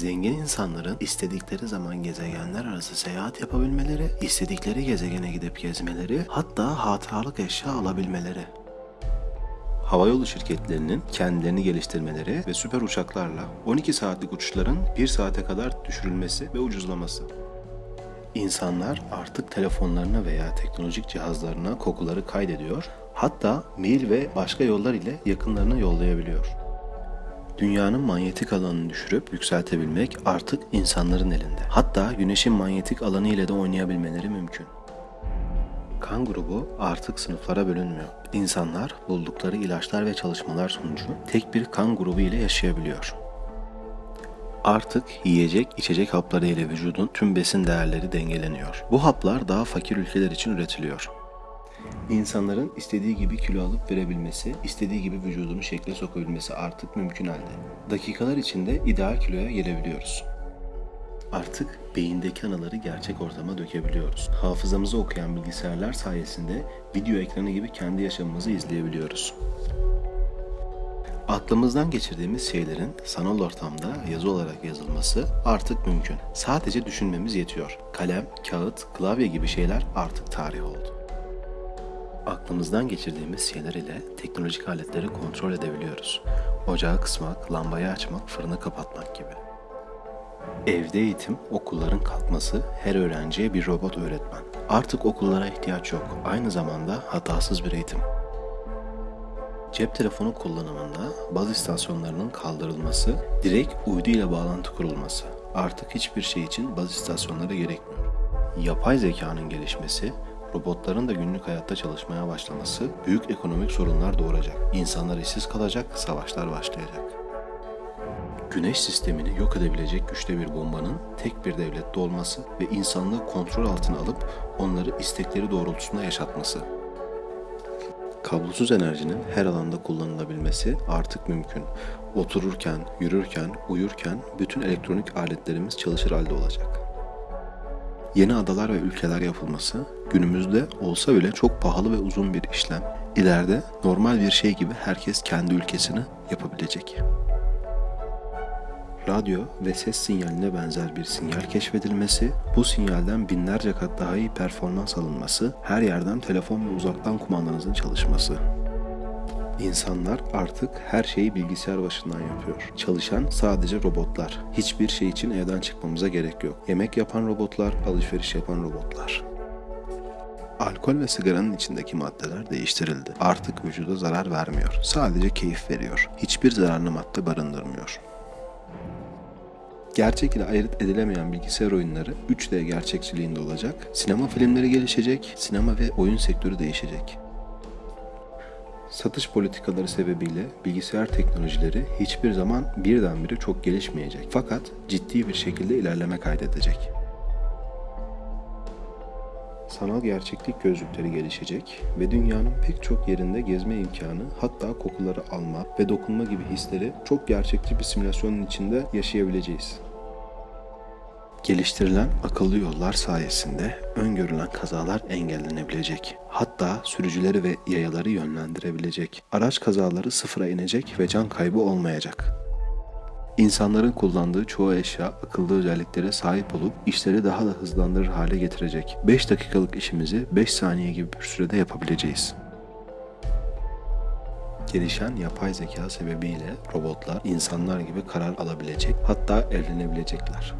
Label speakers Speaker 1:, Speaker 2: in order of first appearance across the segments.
Speaker 1: Zengin insanların istedikleri zaman gezegenler arası seyahat yapabilmeleri, istedikleri gezegene gidip gezmeleri, hatta hatıralık eşya alabilmeleri. Havayolu şirketlerinin kendilerini geliştirmeleri ve süper uçaklarla 12 saatlik uçuşların 1 saate kadar düşürülmesi ve ucuzlaması. İnsanlar artık telefonlarına veya teknolojik cihazlarına kokuları kaydediyor, hatta mail ve başka yollar ile yakınlarına yollayabiliyor. Dünyanın manyetik alanını düşürüp yükseltebilmek artık insanların elinde. Hatta güneşin manyetik alanı ile de oynayabilmeleri mümkün. Kan grubu artık sınıflara bölünmüyor. İnsanlar buldukları ilaçlar ve çalışmalar sonucu tek bir kan grubu ile yaşayabiliyor. Artık yiyecek, içecek hapları ile vücudun tüm besin değerleri dengeleniyor. Bu haplar daha fakir ülkeler için üretiliyor. İnsanların istediği gibi kilo alıp verebilmesi, istediği gibi vücudunu şekle sokabilmesi artık mümkün halde. Dakikalar içinde ideal kiloya gelebiliyoruz. Artık beyindeki anıları gerçek ortama dökebiliyoruz. Hafızamızı okuyan bilgisayarlar sayesinde video ekranı gibi kendi yaşamımızı izleyebiliyoruz. Aklımızdan geçirdiğimiz şeylerin sanal ortamda yazı olarak yazılması artık mümkün. Sadece düşünmemiz yetiyor. Kalem, kağıt, klavye gibi şeyler artık tarih oldu. Aklımızdan geçirdiğimiz şeyler ile teknolojik aletleri kontrol edebiliyoruz. Ocağı kısmak, lambayı açmak, fırını kapatmak gibi. Evde eğitim, okulların kalkması, her öğrenciye bir robot öğretmen. Artık okullara ihtiyaç yok. Aynı zamanda hatasız bir eğitim. Cep telefonu kullanımında baz istasyonlarının kaldırılması, direkt uydu ile bağlantı kurulması. Artık hiçbir şey için baz istasyonları gerekmiyor. Yapay zekanın gelişmesi, robotların da günlük hayatta çalışmaya başlaması büyük ekonomik sorunlar doğuracak. İnsanlar işsiz kalacak, savaşlar başlayacak. Güneş sistemini yok edebilecek güçte bir bombanın tek bir devlette olması ve insanlığı kontrol altına alıp onları istekleri doğrultusunda yaşatması. Kablosuz enerjinin her alanda kullanılabilmesi artık mümkün. Otururken, yürürken, uyurken bütün elektronik aletlerimiz çalışır halde olacak. Yeni adalar ve ülkeler yapılması günümüzde olsa bile çok pahalı ve uzun bir işlem. İleride normal bir şey gibi herkes kendi ülkesini yapabilecek. Radyo ve ses sinyaline benzer bir sinyal keşfedilmesi, bu sinyalden binlerce kat daha iyi performans alınması, her yerden telefon ve uzaktan kumandanızın çalışması. İnsanlar artık her şeyi bilgisayar başından yapıyor. Çalışan sadece robotlar. Hiçbir şey için evden çıkmamıza gerek yok. Yemek yapan robotlar, alışveriş yapan robotlar. Alkol ve sigaranın içindeki maddeler değiştirildi. Artık vücuda zarar vermiyor. Sadece keyif veriyor. Hiçbir zararlı madde barındırmıyor. Gerçek ile ayırt edilemeyen bilgisayar oyunları 3D gerçekçiliğinde olacak. Sinema filmleri gelişecek, sinema ve oyun sektörü değişecek. Satış politikaları sebebiyle bilgisayar teknolojileri hiçbir zaman birdenbire çok gelişmeyecek. Fakat ciddi bir şekilde ilerleme kaydedecek. Sanal gerçeklik gözlükleri gelişecek ve dünyanın pek çok yerinde gezme imkanı, hatta kokuları alma ve dokunma gibi hisleri çok gerçekçi bir simülasyonun içinde yaşayabileceğiz. Geliştirilen akıllı yollar sayesinde öngörülen kazalar engellenebilecek. Hatta sürücüleri ve yayaları yönlendirebilecek. Araç kazaları sıfıra inecek ve can kaybı olmayacak. İnsanların kullandığı çoğu eşya akıllı özelliklere sahip olup işleri daha da hızlandırır hale getirecek. 5 dakikalık işimizi 5 saniye gibi bir sürede yapabileceğiz. Gelişen yapay zeka sebebiyle robotlar insanlar gibi karar alabilecek, hatta evlenebilecekler.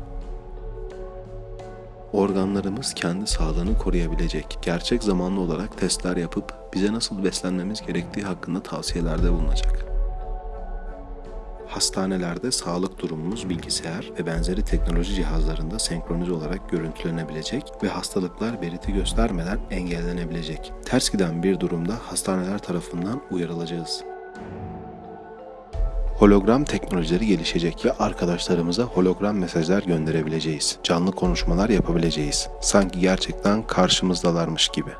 Speaker 1: Organlarımız kendi sağlığını koruyabilecek, gerçek zamanlı olarak testler yapıp bize nasıl beslenmemiz gerektiği hakkında tavsiyelerde bulunacak. Hastanelerde sağlık durumumuz bilgisayar ve benzeri teknoloji cihazlarında senkronize olarak görüntülenebilecek ve hastalıklar belirti göstermeden engellenebilecek. Ters giden bir durumda hastaneler tarafından uyarılacağız. Hologram teknolojileri gelişecek ve arkadaşlarımıza hologram mesajlar gönderebileceğiz. Canlı konuşmalar yapabileceğiz. Sanki gerçekten karşımızdalarmış gibi.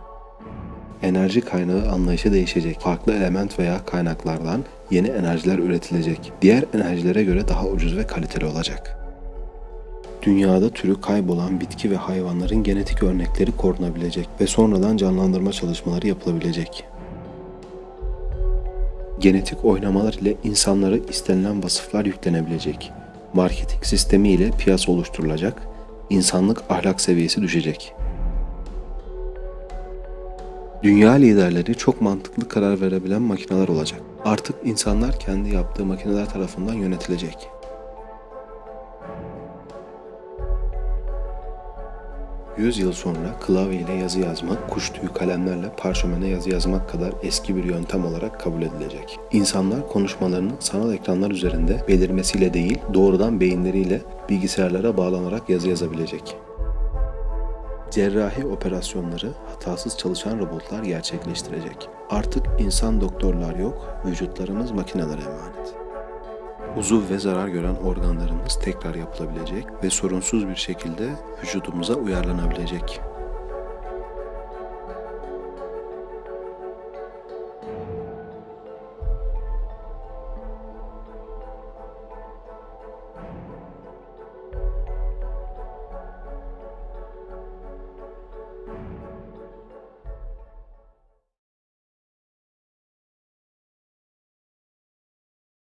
Speaker 1: Enerji kaynağı anlayışı değişecek. Farklı element veya kaynaklardan yeni enerjiler üretilecek. Diğer enerjilere göre daha ucuz ve kaliteli olacak. Dünyada türü kaybolan bitki ve hayvanların genetik örnekleri korunabilecek ve sonradan canlandırma çalışmaları yapılabilecek. Genetik oynamalar ile insanlara istenilen vasıflar yüklenebilecek. Marketing sistemi ile piyasa oluşturulacak, insanlık ahlak seviyesi düşecek. Dünya liderleri çok mantıklı karar verebilen makineler olacak. Artık insanlar kendi yaptığı makineler tarafından yönetilecek. Yüz yıl sonra klavye ile yazı yazmak, kuş tüyü kalemlerle parşömene yazı yazmak kadar eski bir yöntem olarak kabul edilecek. İnsanlar konuşmalarının sanal ekranlar üzerinde belirmesiyle değil, doğrudan beyinleriyle bilgisayarlara bağlanarak yazı yazabilecek. Cerrahi operasyonları hatasız çalışan robotlar gerçekleştirecek. Artık insan doktorlar yok, vücutlarımız makinelere emanet. Uzuv ve zarar gören organlarımız tekrar yapılabilecek ve sorunsuz bir şekilde vücudumuza uyarlanabilecek.